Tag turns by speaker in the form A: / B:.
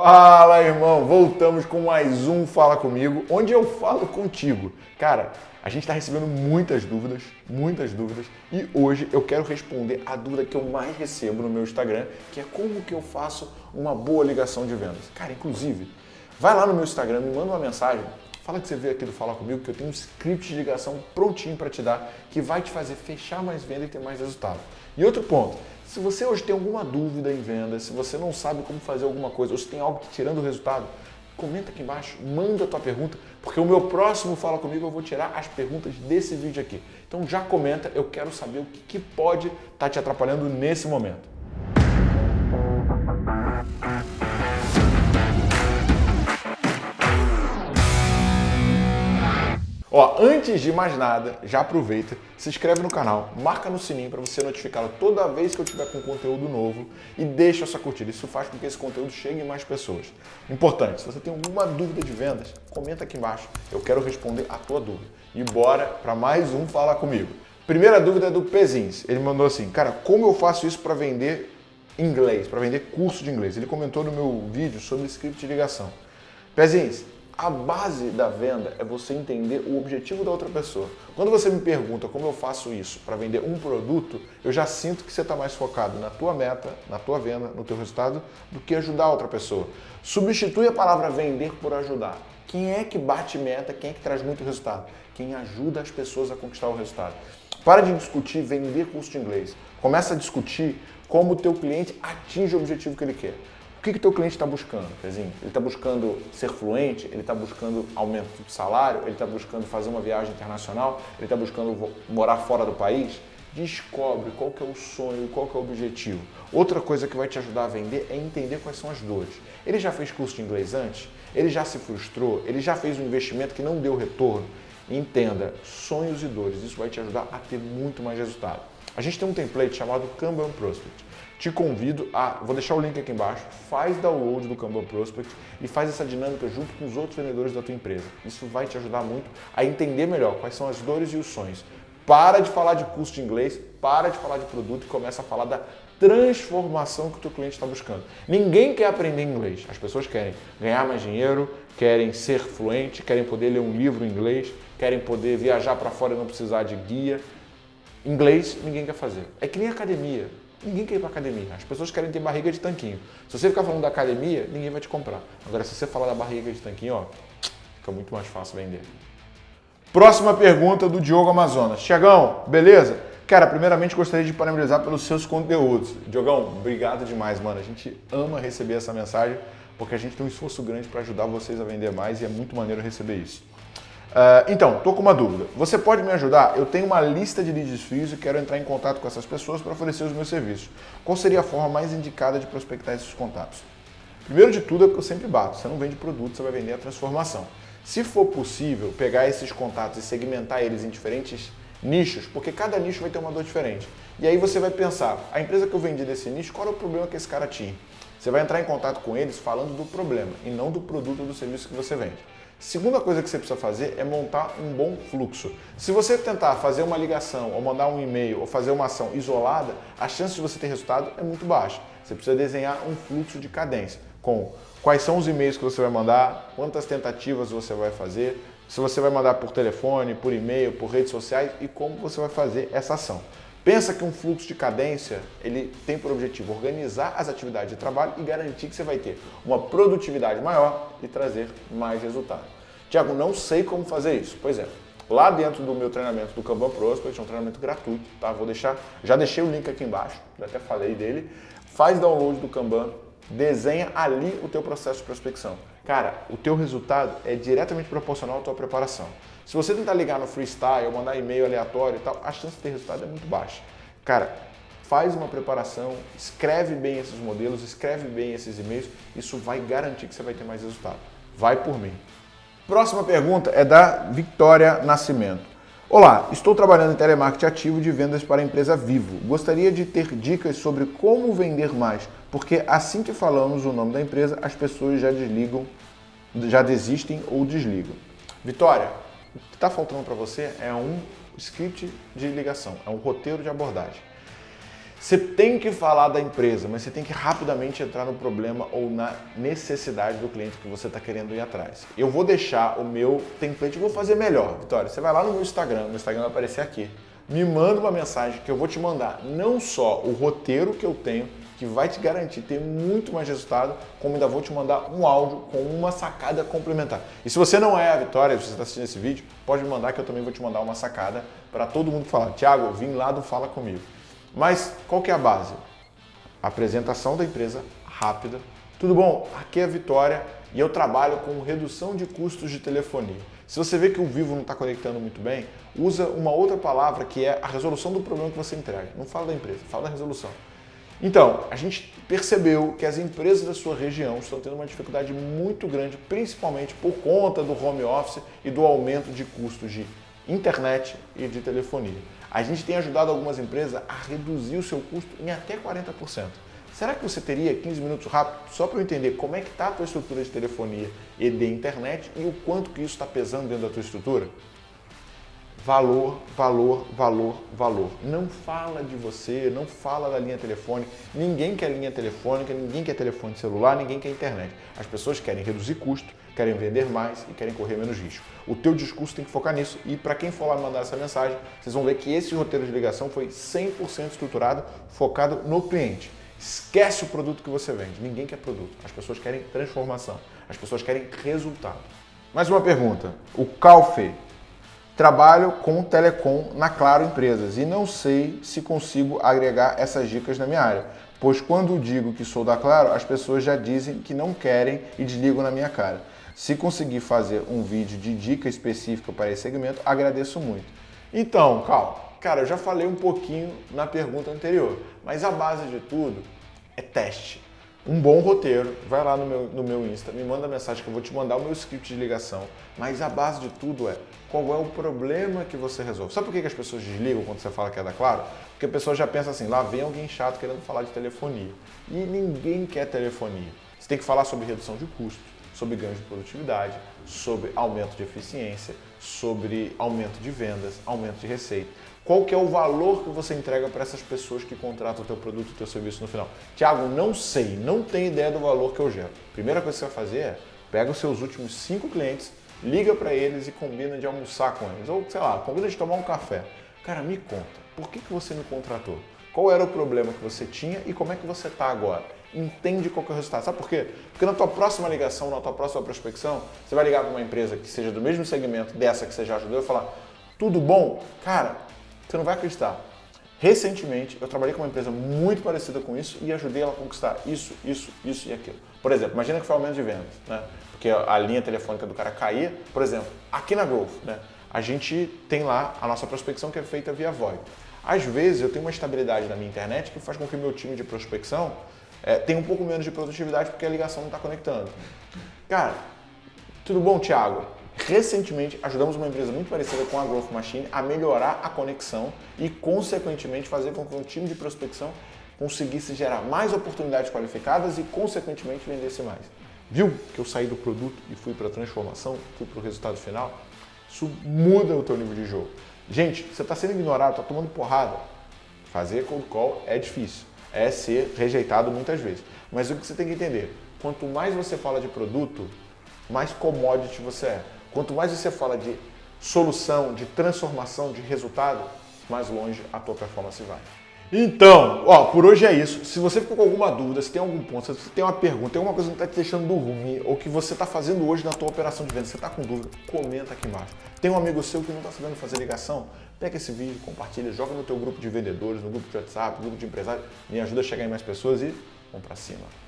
A: Fala, irmão! Voltamos com mais um Fala Comigo, onde eu falo contigo. Cara, a gente está recebendo muitas dúvidas, muitas dúvidas, e hoje eu quero responder a dúvida que eu mais recebo no meu Instagram, que é como que eu faço uma boa ligação de vendas. Cara, inclusive, vai lá no meu Instagram, me manda uma mensagem, fala que você veio aqui do Fala Comigo, que eu tenho um script de ligação prontinho para te dar, que vai te fazer fechar mais venda e ter mais resultado. E outro ponto, se você hoje tem alguma dúvida em venda, se você não sabe como fazer alguma coisa, ou se tem algo te tirando o resultado, comenta aqui embaixo, manda a tua pergunta, porque o meu próximo Fala Comigo eu vou tirar as perguntas desse vídeo aqui. Então já comenta, eu quero saber o que, que pode estar tá te atrapalhando nesse momento. Ó, antes de mais nada, já aproveita, se inscreve no canal, marca no sininho para você ser notificado toda vez que eu tiver com conteúdo novo e deixa essa curtida. Isso faz com que esse conteúdo chegue em mais pessoas. Importante, se você tem alguma dúvida de vendas, comenta aqui embaixo. Eu quero responder a tua dúvida. E bora para mais um Fala Comigo. Primeira dúvida é do Pezins. Ele mandou assim, cara, como eu faço isso para vender inglês, para vender curso de inglês? Ele comentou no meu vídeo sobre script de ligação. Pezins, a base da venda é você entender o objetivo da outra pessoa. Quando você me pergunta como eu faço isso para vender um produto, eu já sinto que você está mais focado na tua meta, na tua venda, no teu resultado, do que ajudar a outra pessoa. Substitui a palavra vender por ajudar. Quem é que bate meta, quem é que traz muito resultado? Quem ajuda as pessoas a conquistar o resultado. Para de discutir vender curso de inglês. Começa a discutir como o teu cliente atinge o objetivo que ele quer. O que o teu cliente está buscando, Pezinho? Ele está buscando ser fluente? Ele está buscando aumento de salário? Ele está buscando fazer uma viagem internacional? Ele está buscando morar fora do país? Descobre qual que é o sonho, qual que é o objetivo. Outra coisa que vai te ajudar a vender é entender quais são as dores. Ele já fez curso de inglês antes? Ele já se frustrou? Ele já fez um investimento que não deu retorno? Entenda, sonhos e dores, isso vai te ajudar a ter muito mais resultado. A gente tem um template chamado Kanban Prospect te convido a, vou deixar o link aqui embaixo, faz download do Kanban Prospect e faz essa dinâmica junto com os outros vendedores da tua empresa. Isso vai te ajudar muito a entender melhor quais são as dores e os sonhos. Para de falar de curso de inglês, para de falar de produto e começa a falar da transformação que o teu cliente está buscando. Ninguém quer aprender inglês. As pessoas querem ganhar mais dinheiro, querem ser fluente, querem poder ler um livro em inglês, querem poder viajar para fora e não precisar de guia. Inglês ninguém quer fazer. É que nem academia. Ninguém quer ir para academia. As pessoas querem ter barriga de tanquinho. Se você ficar falando da academia, ninguém vai te comprar. Agora, se você falar da barriga de tanquinho, ó, fica muito mais fácil vender. Próxima pergunta do Diogo Amazonas. Tiagão, beleza? Cara, primeiramente gostaria de parabenizar pelos seus conteúdos. Diogão, obrigado demais, mano. A gente ama receber essa mensagem porque a gente tem um esforço grande para ajudar vocês a vender mais e é muito maneiro receber isso. Uh, então, estou com uma dúvida. Você pode me ajudar? Eu tenho uma lista de leads frios e quero entrar em contato com essas pessoas para oferecer os meus serviços. Qual seria a forma mais indicada de prospectar esses contatos? Primeiro de tudo é que eu sempre bato. Você não vende produto, você vai vender a transformação. Se for possível, pegar esses contatos e segmentar eles em diferentes nichos, porque cada nicho vai ter uma dor diferente. E aí você vai pensar, a empresa que eu vendi desse nicho, qual é o problema que esse cara tinha? Você vai entrar em contato com eles falando do problema e não do produto ou do serviço que você vende. Segunda coisa que você precisa fazer é montar um bom fluxo. Se você tentar fazer uma ligação, ou mandar um e-mail, ou fazer uma ação isolada, a chance de você ter resultado é muito baixa. Você precisa desenhar um fluxo de cadência, com quais são os e-mails que você vai mandar, quantas tentativas você vai fazer, se você vai mandar por telefone, por e-mail, por redes sociais e como você vai fazer essa ação. Pensa que um fluxo de cadência ele tem por objetivo organizar as atividades de trabalho e garantir que você vai ter uma produtividade maior e trazer mais resultado. Tiago, não sei como fazer isso. Pois é, lá dentro do meu treinamento do Kanban Prospect, é um treinamento gratuito, tá? Vou deixar, já deixei o link aqui embaixo, já até falei dele. Faz download do Kanban, desenha ali o teu processo de prospecção. Cara, o teu resultado é diretamente proporcional à tua preparação. Se você tentar ligar no freestyle, mandar e-mail aleatório e tal, a chance de ter resultado é muito baixa. Cara, faz uma preparação, escreve bem esses modelos, escreve bem esses e-mails, isso vai garantir que você vai ter mais resultado. Vai por mim. Próxima pergunta é da Victoria Nascimento. Olá, estou trabalhando em telemarketing ativo de vendas para a empresa Vivo. Gostaria de ter dicas sobre como vender mais, porque assim que falamos o nome da empresa, as pessoas já desligam, já desistem ou desligam. Vitória, o que está faltando para você é um script de ligação, é um roteiro de abordagem. Você tem que falar da empresa, mas você tem que rapidamente entrar no problema ou na necessidade do cliente que você está querendo ir atrás. Eu vou deixar o meu template, vou fazer melhor, Vitória. Você vai lá no meu Instagram, meu Instagram vai aparecer aqui. Me manda uma mensagem que eu vou te mandar não só o roteiro que eu tenho, que vai te garantir ter muito mais resultado, como ainda vou te mandar um áudio com uma sacada complementar. E se você não é a Vitória, se você está assistindo esse vídeo, pode me mandar que eu também vou te mandar uma sacada para todo mundo falar. Tiago, eu vim lá do Fala Comigo. Mas qual que é a base? Apresentação da empresa rápida. Tudo bom? Aqui é a Vitória e eu trabalho com redução de custos de telefonia. Se você vê que o Vivo não está conectando muito bem, usa uma outra palavra que é a resolução do problema que você entrega. Não fala da empresa, fala da resolução. Então, a gente percebeu que as empresas da sua região estão tendo uma dificuldade muito grande, principalmente por conta do home office e do aumento de custos de internet e de telefonia. A gente tem ajudado algumas empresas a reduzir o seu custo em até 40%. Será que você teria 15 minutos rápido só para eu entender como é que está a tua estrutura de telefonia e de internet e o quanto que isso está pesando dentro da tua estrutura? Valor, valor, valor, valor. Não fala de você, não fala da linha telefônica. Ninguém quer linha telefônica, ninguém quer telefone celular, ninguém quer internet. As pessoas querem reduzir custo, querem vender mais e querem correr menos risco. O teu discurso tem que focar nisso e para quem for lá mandar essa mensagem, vocês vão ver que esse roteiro de ligação foi 100% estruturado, focado no cliente. Esquece o produto que você vende. Ninguém quer produto. As pessoas querem transformação. As pessoas querem resultado. Mais uma pergunta. O Calfe. Trabalho com telecom na Claro Empresas e não sei se consigo agregar essas dicas na minha área, pois quando digo que sou da Claro, as pessoas já dizem que não querem e desligam na minha cara. Se conseguir fazer um vídeo de dica específica para esse segmento, agradeço muito. Então, Cal, cara, eu já falei um pouquinho na pergunta anterior, mas a base de tudo é teste. Um bom roteiro, vai lá no meu, no meu Insta, me manda mensagem que eu vou te mandar o meu script de ligação, mas a base de tudo é qual é o problema que você resolve. Sabe por que as pessoas desligam quando você fala que é da Claro? Porque a pessoa já pensa assim, lá vem alguém chato querendo falar de telefonia. E ninguém quer telefonia. Você tem que falar sobre redução de custos, sobre ganho de produtividade, sobre aumento de eficiência, sobre aumento de vendas, aumento de receita. Qual que é o valor que você entrega para essas pessoas que contratam o teu produto, o teu serviço no final? Tiago, não sei, não tenho ideia do valor que eu gero. Primeira coisa que você vai fazer é pega os seus últimos cinco clientes, liga para eles e combina de almoçar com eles. Ou, sei lá, combina de tomar um café. Cara, me conta, por que, que você me contratou? Qual era o problema que você tinha e como é que você está agora? entende qual é o resultado. Sabe por quê? Porque na tua próxima ligação, na tua próxima prospecção, você vai ligar para uma empresa que seja do mesmo segmento dessa que você já ajudou e falar, tudo bom? Cara, você não vai acreditar. Recentemente, eu trabalhei com uma empresa muito parecida com isso e ajudei ela a conquistar isso, isso, isso e aquilo. Por exemplo, imagina que foi aumento de vendas, né? Porque a linha telefônica do cara caía. Por exemplo, aqui na Growth, né? A gente tem lá a nossa prospecção que é feita via VoIP. Às vezes eu tenho uma estabilidade na minha internet que faz com que o meu time de prospecção é, tem um pouco menos de produtividade porque a ligação não está conectando. Cara, tudo bom, Thiago? Recentemente ajudamos uma empresa muito parecida com a Growth Machine a melhorar a conexão e, consequentemente, fazer com que o time de prospecção conseguisse gerar mais oportunidades qualificadas e, consequentemente, vendesse mais. Viu que eu saí do produto e fui para a transformação, fui para o resultado final? Isso muda o teu nível de jogo. Gente, você está sendo ignorado, está tomando porrada. Fazer cold call é difícil é ser rejeitado muitas vezes. Mas o que você tem que entender, quanto mais você fala de produto, mais commodity você é. Quanto mais você fala de solução, de transformação, de resultado, mais longe a tua performance vai. Então, ó, por hoje é isso. Se você ficou com alguma dúvida, se tem algum ponto, se tem uma pergunta, tem alguma coisa que está te deixando dormir, ou que você está fazendo hoje na tua operação de venda, você está com dúvida, comenta aqui embaixo. Tem um amigo seu que não está sabendo fazer ligação? Pega esse vídeo, compartilha, joga no teu grupo de vendedores, no grupo de WhatsApp, no grupo de empresários, me ajuda a chegar em mais pessoas e vamos para cima.